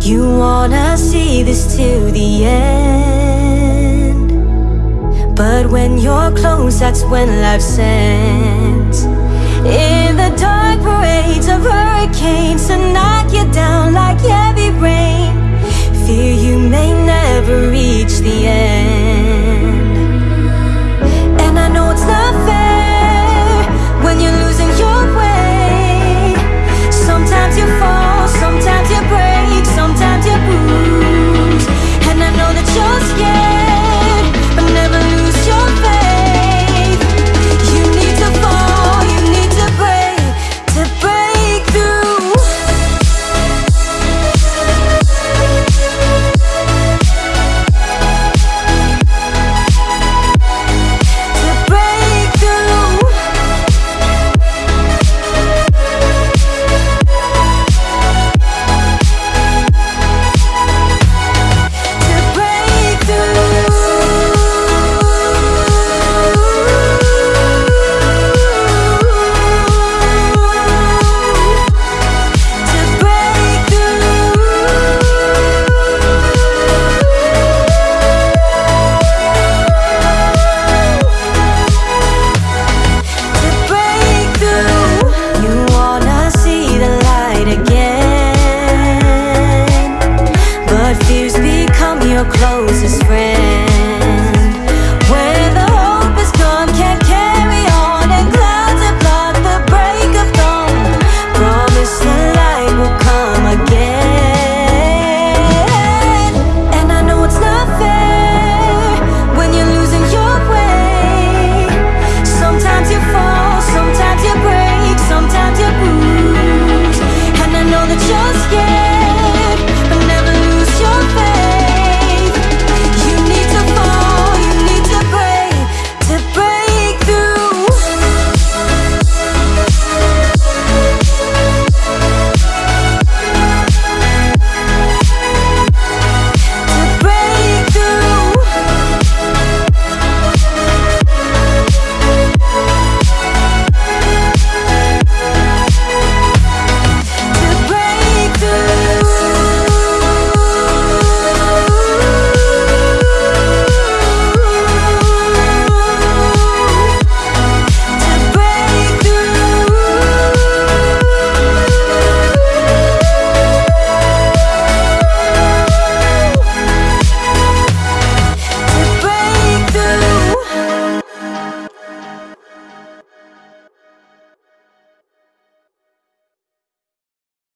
You wanna see this to the end. But when you're close, that's when life sends. In the dark parades of hurricanes to knock you down like heavy rain. Fear you may never reach the end. friend